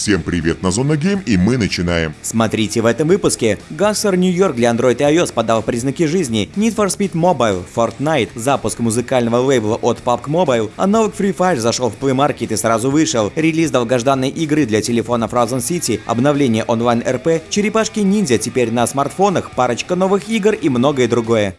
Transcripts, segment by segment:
Всем привет на Зона Гейм и мы начинаем. Смотрите в этом выпуске. Гангстер Нью-Йорк для Android и iOS подал признаки жизни. Need for Speed Mobile, Fortnite, запуск музыкального лейбла от PUBG Mobile, аналог Free Fire зашел в Play Market и сразу вышел. Релиз долгожданной игры для телефона Frozen City, обновление онлайн РП, черепашки ниндзя теперь на смартфонах, парочка новых игр и многое другое.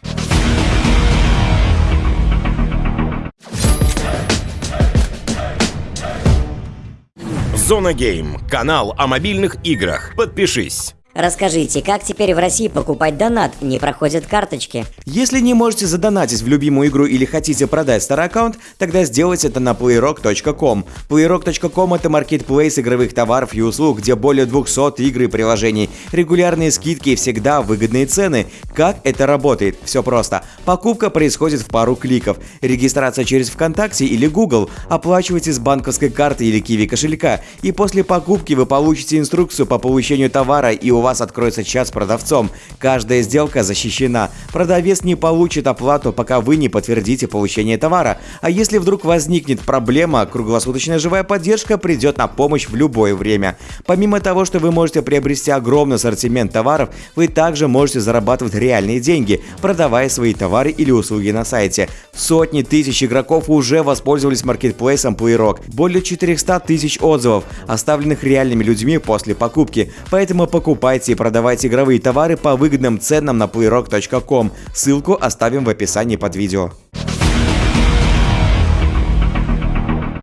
Зона Гейм. Канал о мобильных играх. Подпишись. Расскажите, как теперь в России покупать донат? Не проходят карточки. Если не можете задонатить в любимую игру или хотите продать старый аккаунт, тогда сделайте это на playrock.com. Playrock.com это маркетплейс игровых товаров и услуг, где более 200 игр и приложений, регулярные скидки и всегда выгодные цены. Как это работает? Все просто. Покупка происходит в пару кликов. Регистрация через ВКонтакте или Google. Оплачивайте с банковской карты или Kiwi кошелька. И после покупки вы получите инструкцию по получению товара и вас откроется чат с продавцом. Каждая сделка защищена. Продавец не получит оплату, пока вы не подтвердите получение товара. А если вдруг возникнет проблема, круглосуточная живая поддержка придет на помощь в любое время. Помимо того, что вы можете приобрести огромный ассортимент товаров, вы также можете зарабатывать реальные деньги, продавая свои товары или услуги на сайте. Сотни тысяч игроков уже воспользовались маркетплейсом PlayRock. Более 400 тысяч отзывов, оставленных реальными людьми после покупки. Поэтому покупайте Покупайте и продавайте игровые товары по выгодным ценам на playrock.com. Ссылку оставим в описании под видео.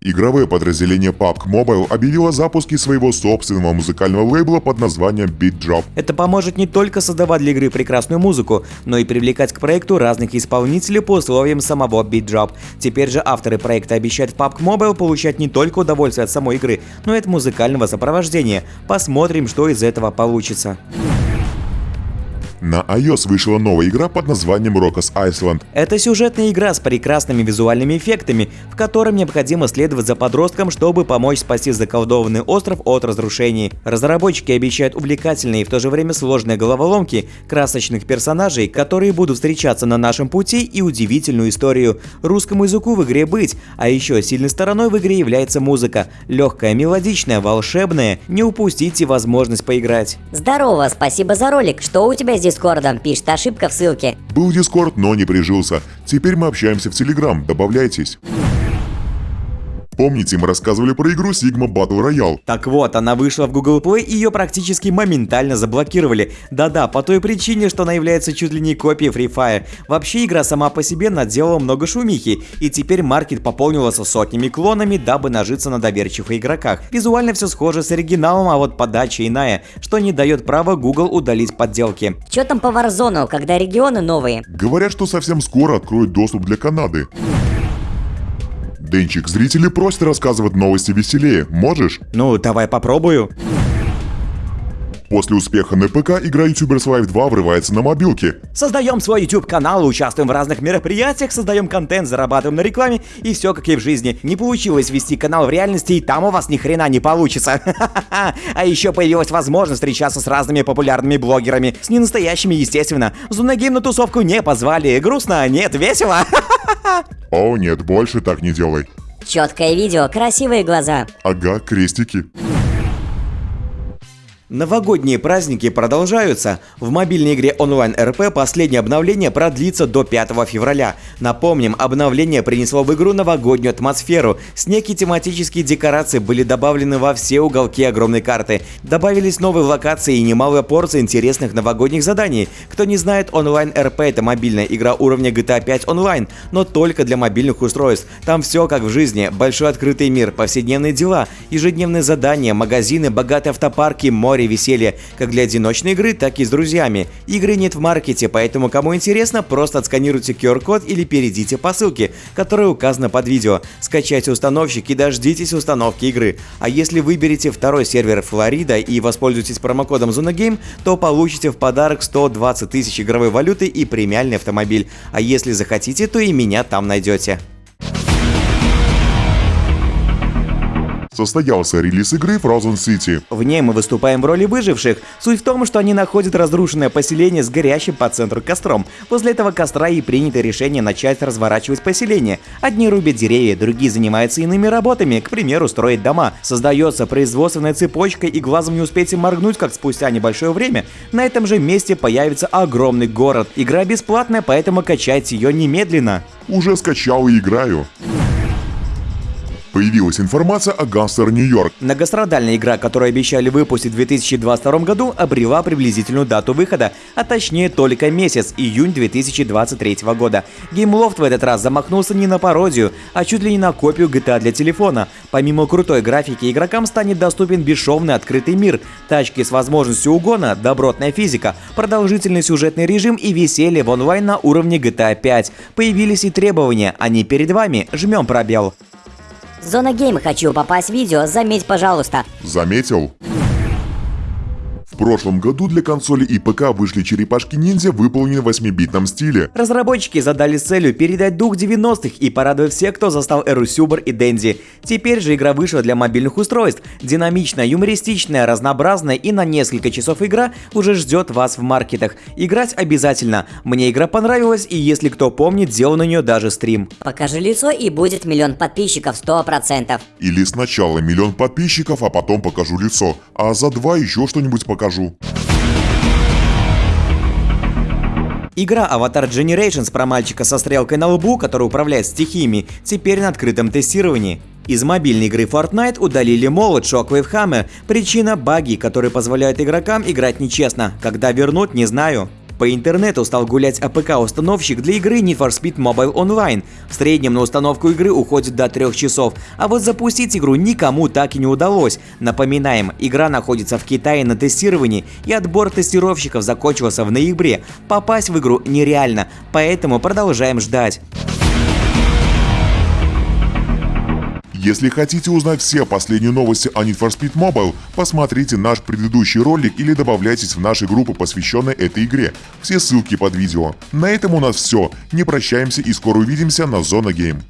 Игровое подразделение PUBG Mobile объявило о запуске своего собственного музыкального лейбла под названием Beat Drop. Это поможет не только создавать для игры прекрасную музыку, но и привлекать к проекту разных исполнителей по условиям самого Beat Drop. Теперь же авторы проекта обещают в PUBG Mobile получать не только удовольствие от самой игры, но и от музыкального сопровождения. Посмотрим, что из этого получится. На iOS вышла новая игра под названием Rockos Island. Это сюжетная игра с прекрасными визуальными эффектами, в котором необходимо следовать за подростком, чтобы помочь спасти заколдованный остров от разрушений. Разработчики обещают увлекательные и в то же время сложные головоломки, красочных персонажей, которые будут встречаться на нашем пути и удивительную историю. Русскому языку в игре быть, а еще сильной стороной в игре является музыка. Легкая, мелодичная, волшебная. Не упустите возможность поиграть. Здорово, спасибо за ролик. Что у тебя здесь Дискордом, пишет ошибка в ссылке. Был Дискорд, но не прижился. Теперь мы общаемся в Телеграм, добавляйтесь. Помните, мы рассказывали про игру Sigma Battle Royale? Так вот, она вышла в Google Play и ее практически моментально заблокировали. Да-да, по той причине, что она является чуть ли не копией Free Fire. Вообще игра сама по себе наделала много шумихи, и теперь маркет пополнился сотнями клонами, дабы нажиться на доверчивых игроках. Визуально все схоже с оригиналом, а вот подача иная, что не дает права Google удалить подделки. Че там по Warzone, когда регионы новые? Говорят, что совсем скоро откроют доступ для Канады. Денчик, зрители просят рассказывать новости веселее. Можешь? Ну, давай попробую. После успеха на ПК игра YouTubers Live 2 врывается на мобилки. Создаем свой YouTube канал, участвуем в разных мероприятиях, создаем контент, зарабатываем на рекламе и все как и в жизни. Не получилось вести канал в реальности и там у вас ни хрена не получится. А еще появилась возможность встречаться с разными популярными блогерами. С ненастоящими, естественно. Зунагейм на тусовку не позвали. Грустно? Нет, весело. О нет, больше так не делай. Четкое видео, красивые глаза. Ага, крестики. Новогодние праздники продолжаются. В мобильной игре онлайн РП последнее обновление продлится до 5 февраля. Напомним, обновление принесло в игру новогоднюю атмосферу. Снег и тематические декорации были добавлены во все уголки огромной карты. Добавились новые локации и немалая порция интересных новогодних заданий. Кто не знает, онлайн РП это мобильная игра уровня GTA 5 онлайн, но только для мобильных устройств. Там все как в жизни, большой открытый мир, повседневные дела, ежедневные задания, магазины, богатые автопарки, море море веселья как для одиночной игры, так и с друзьями. Игры нет в маркете, поэтому кому интересно, просто отсканируйте QR-код или перейдите по ссылке, которая указана под видео. Скачайте установщик и дождитесь установки игры. А если выберете второй сервер Флорида и воспользуетесь промокодом ZonaGame, то получите в подарок 120 тысяч игровой валюты и премиальный автомобиль. А если захотите, то и меня там найдете. Состоялся релиз игры Frozen City. В ней мы выступаем в роли выживших. Суть в том, что они находят разрушенное поселение с горящим по центру костром. После этого костра и принято решение начать разворачивать поселение. Одни рубят деревья, другие занимаются иными работами, к примеру, строить дома. Создается производственная цепочка и глазом не успеете моргнуть, как спустя небольшое время на этом же месте появится огромный город. Игра бесплатная, поэтому качайте ее немедленно. Уже скачал и играю. Появилась информация о Гангстер Нью-Йорк. Многострадальная игра, которую обещали выпустить в 2022 году, обрела приблизительную дату выхода, а точнее только месяц, июнь 2023 года. GameLoft в этот раз замахнулся не на пародию, а чуть ли не на копию GTA для телефона. Помимо крутой графики, игрокам станет доступен бесшовный открытый мир, тачки с возможностью угона, добротная физика, продолжительный сюжетный режим и веселье в онлайн на уровне GTA 5. Появились и требования, они перед вами, жмем пробел. Зона Гейм хочу попасть в видео, заметь, пожалуйста. Заметил? В прошлом году для консоли и ПК вышли черепашки ниндзя, выполненные в 8-битном стиле. Разработчики задали целью передать дух 90-х и порадовать всех, кто застал эру Сюбер и Дэнди. Теперь же игра вышла для мобильных устройств. Динамичная, юмористичная, разнообразная и на несколько часов игра уже ждет вас в маркетах. Играть обязательно. Мне игра понравилась и если кто помнит, делал на нее даже стрим. Покажи лицо и будет миллион подписчиков 100%. Или сначала миллион подписчиков, а потом покажу лицо, а за два еще что-нибудь покажу. Игра Avatar Generations про мальчика со стрелкой на лбу, который управляет стихиями, теперь на открытом тестировании. Из мобильной игры Fortnite удалили молот Shockwave Hammer. Причина – баги, которые позволяют игрокам играть нечестно. Когда вернут, не знаю. По интернету стал гулять АПК-установщик для игры Need for Speed Mobile Online. В среднем на установку игры уходит до 3 часов, а вот запустить игру никому так и не удалось. Напоминаем, игра находится в Китае на тестировании, и отбор тестировщиков закончился в ноябре. Попасть в игру нереально, поэтому продолжаем ждать. Если хотите узнать все последние новости о Need for Speed Mobile, посмотрите наш предыдущий ролик или добавляйтесь в наши группы, посвященные этой игре. Все ссылки под видео. На этом у нас все. Не прощаемся и скоро увидимся на Зона Гейм.